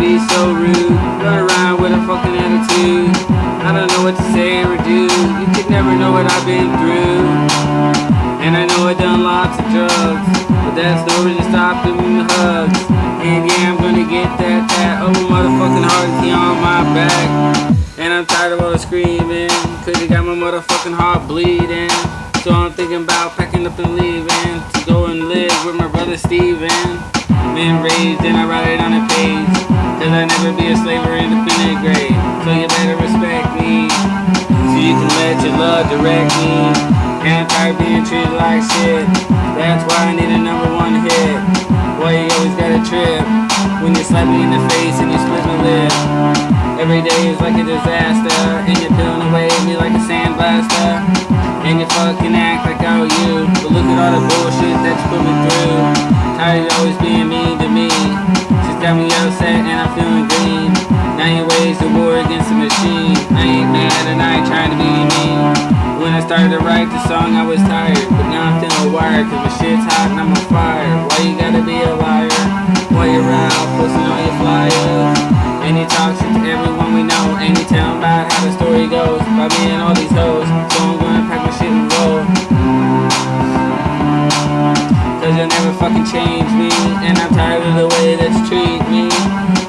so rude. Run around with a fucking attitude. I don't know what to say or do. You could never know what I've been through. And I know I've done lots of drugs. But that's no reason to stop me hugs. And yeah, I'm gonna get that, that over motherfucking heart key on my back. And I'm tired of all the screaming. Cause you got my motherfucking heart bleeding. So I'm thinking about packing up and leaving. To go and live with my brother Steven. Been raised and I write it on a page. Cause I never be a slave or independent grade. So you better respect me. So you can let your love direct me. And I'm being treated like shit. That's why I need a number one hit. Boy, you always got a trip. When you slap me in the face and you split my lip. Every day is like a disaster. And you're peeling away at me like a sandblaster. And you fucking act like I owe you. But look at all the bullshit that you put me through. Tired of always being I'm feeling green. You wage the war against the machine. I ain't mad and I ain't trying to be mean. When I started to write the song, I was tired. But now I'm feeling wired, cause my shit's hot and I'm on fire. Why you gotta be a liar? Why you out posting all your flyers? And talk shit to everyone we know. And you tell 'em about how the story goes. By me and all these hoes. So I'm gonna pack my shit and roll. Cause never fucking change me. And I'm tired of the way that you treat me.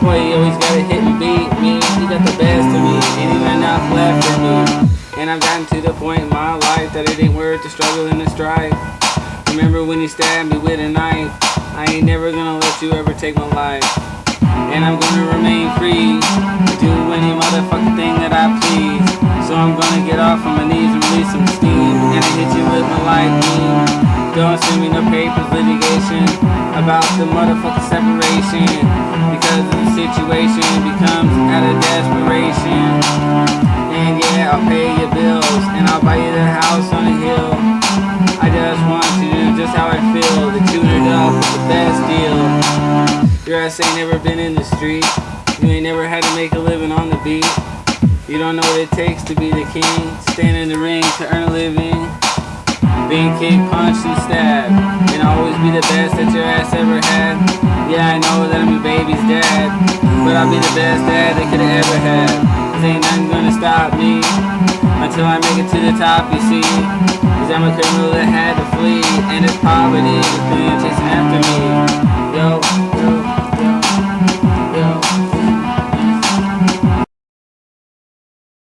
Boy, you always gotta hit and beat me. You got the best of me. Ain't even enough left for me. And I've gotten to the point in my life that it ain't worth the struggle and the strife. Remember when you stabbed me with a knife? I ain't never gonna let you ever take my life. And I'm gonna remain free do any motherfucking thing that I please. So I'm gonna get off on my knees and release some steam. And I hit you with my beam. Don't send me no papers, litigation about the motherfucking separation. Because the situation becomes out of desperation. Ass ain't never been in the street. You ain't never had to make a living on the beat. You don't know what it takes to be the king. Stand in the ring to earn a living. Being kicked, punched, and stabbed. And always be the best that your ass ever had. Yeah, I know that I'm your baby's dad. But I'll be the best dad they could have ever had. Cause ain't nothing gonna stop me. Until I make it to the top, you see. Cause I'm a criminal that had to flee. And it's poverty.